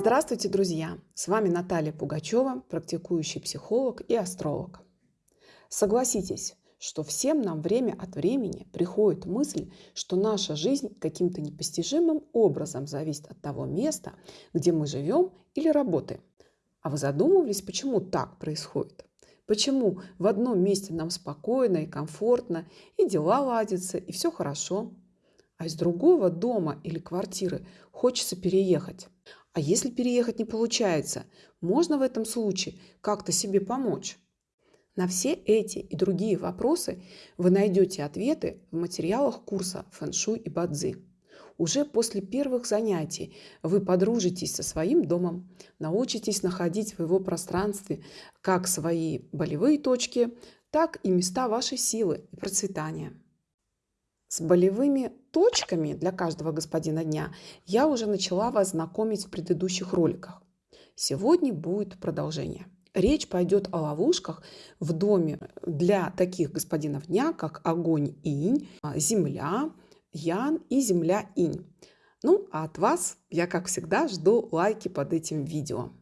Здравствуйте, друзья! С вами Наталья Пугачева, практикующий психолог и астролог. Согласитесь, что всем нам время от времени приходит мысль, что наша жизнь каким-то непостижимым образом зависит от того места, где мы живем или работаем. А вы задумывались, почему так происходит? Почему в одном месте нам спокойно и комфортно, и дела ладятся, и все хорошо, а из другого дома или квартиры хочется переехать? А если переехать не получается, можно в этом случае как-то себе помочь? На все эти и другие вопросы вы найдете ответы в материалах курса «Фэншуй и Бадзи». Уже после первых занятий вы подружитесь со своим домом, научитесь находить в его пространстве как свои болевые точки, так и места вашей силы и процветания. С болевыми точками для каждого господина дня я уже начала вас знакомить в предыдущих роликах. Сегодня будет продолжение. Речь пойдет о ловушках в доме для таких господинов дня, как огонь инь, а, земля ян и земля инь. Ну, а от вас я, как всегда, жду лайки под этим видео.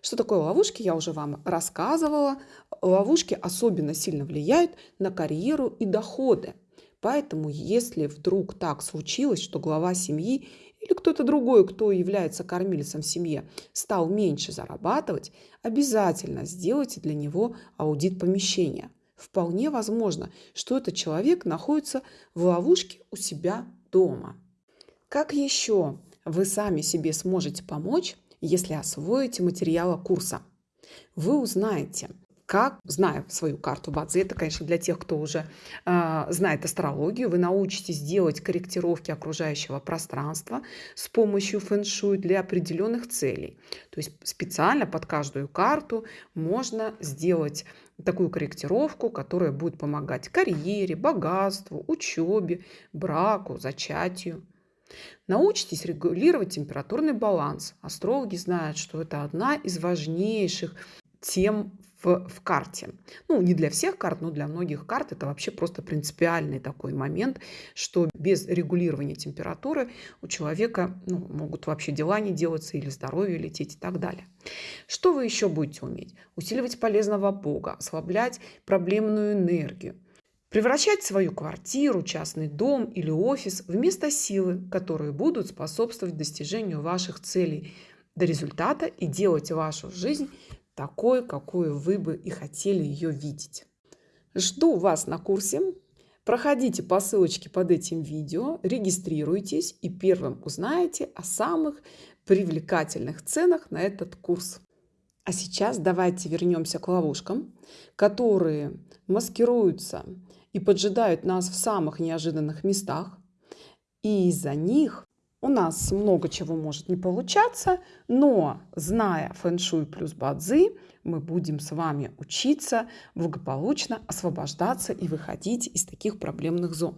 Что такое ловушки, я уже вам рассказывала. Ловушки особенно сильно влияют на карьеру и доходы. Поэтому, если вдруг так случилось, что глава семьи или кто-то другой, кто является кормильцем в семье, стал меньше зарабатывать, обязательно сделайте для него аудит помещения. Вполне возможно, что этот человек находится в ловушке у себя дома. Как еще вы сами себе сможете помочь, если освоите материалы курса? Вы узнаете, как, зная свою карту Бадзи, это, конечно, для тех, кто уже э, знает астрологию, вы научитесь делать корректировки окружающего пространства с помощью фэн-шуй для определенных целей. То есть специально под каждую карту можно сделать такую корректировку, которая будет помогать карьере, богатству, учебе, браку, зачатию. Научитесь регулировать температурный баланс. Астрологи знают, что это одна из важнейших тем в, карте. Ну, не для всех карт, но для многих карт это вообще просто принципиальный такой момент, что без регулирования температуры у человека ну, могут вообще дела не делаться или здоровье лететь и так далее. Что вы еще будете уметь? Усиливать полезного Бога, ослаблять проблемную энергию, превращать свою квартиру, частный дом или офис в место силы, которые будут способствовать достижению ваших целей до результата и делать вашу жизнь такой, какую вы бы и хотели ее видеть. Жду вас на курсе. Проходите по ссылочке под этим видео, регистрируйтесь и первым узнаете о самых привлекательных ценах на этот курс. А сейчас давайте вернемся к ловушкам, которые маскируются и поджидают нас в самых неожиданных местах. И из-за них у нас много чего может не получаться, но зная фэн-шуй плюс бадзи, мы будем с вами учиться благополучно освобождаться и выходить из таких проблемных зон.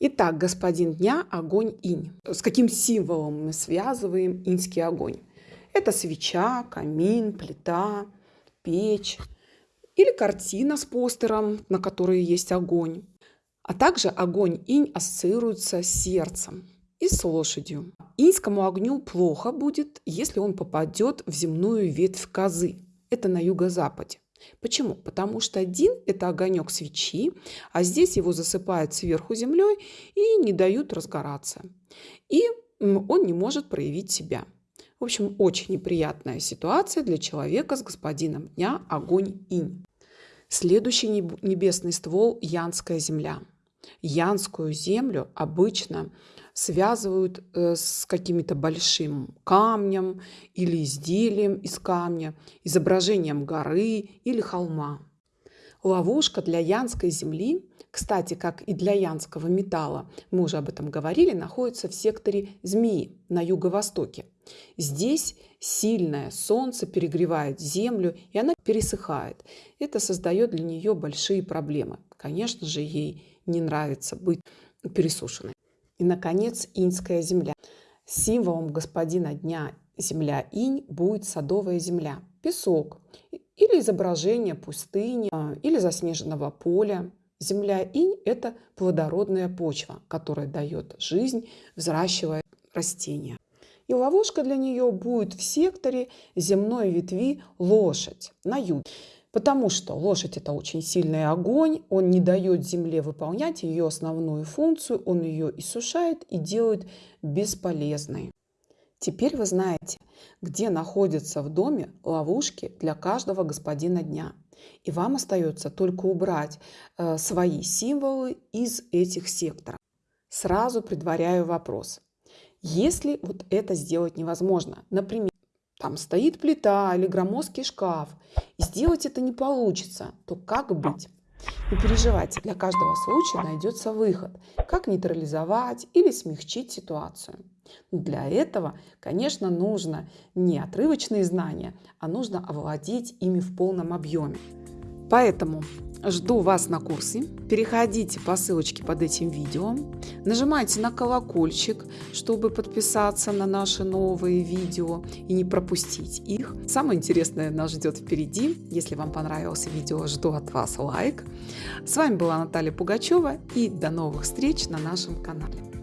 Итак, господин дня – огонь инь. С каким символом мы связываем иньский огонь? Это свеча, камин, плита, печь или картина с постером, на которой есть огонь. А также огонь инь ассоциируется с сердцем и с лошадью. Инскому огню плохо будет, если он попадет в земную ветвь козы. Это на юго-западе. Почему? Потому что один – это огонек свечи, а здесь его засыпают сверху землей и не дают разгораться. И он не может проявить себя. В общем, очень неприятная ситуация для человека с господином дня – огонь инь. Следующий небесный ствол – Янская земля. Янскую землю обычно связывают э, с каким-то большим камнем или изделием из камня, изображением горы или холма. Ловушка для янской земли, кстати, как и для янского металла, мы уже об этом говорили, находится в секторе змеи на юго-востоке. Здесь сильное солнце перегревает землю, и она пересыхает. Это создает для нее большие проблемы. Конечно же, ей не нравится быть пересушенной. И, наконец, иньская земля. Символом господина дня земля инь будет садовая земля, песок или изображение пустыни а, или заснеженного поля. Земля инь – это плодородная почва, которая дает жизнь, взращивая растения. И ловушка для нее будет в секторе земной ветви лошадь на юге. Потому что лошадь это очень сильный огонь, он не дает земле выполнять ее основную функцию, он ее иссушает и делает бесполезной. Теперь вы знаете, где находятся в доме ловушки для каждого господина дня. И вам остается только убрать э, свои символы из этих секторов. Сразу предваряю вопрос. Если вот это сделать невозможно, например, там стоит плита или громоздкий шкаф, и сделать это не получится, то как быть? Не переживайте, для каждого случая найдется выход, как нейтрализовать или смягчить ситуацию. Но для этого, конечно, нужно не отрывочные знания, а нужно овладеть ими в полном объеме. Поэтому жду вас на курсе. Переходите по ссылочке под этим видео. Нажимайте на колокольчик, чтобы подписаться на наши новые видео и не пропустить их. Самое интересное нас ждет впереди. Если вам понравилось видео, жду от вас лайк. С вами была Наталья Пугачева и до новых встреч на нашем канале.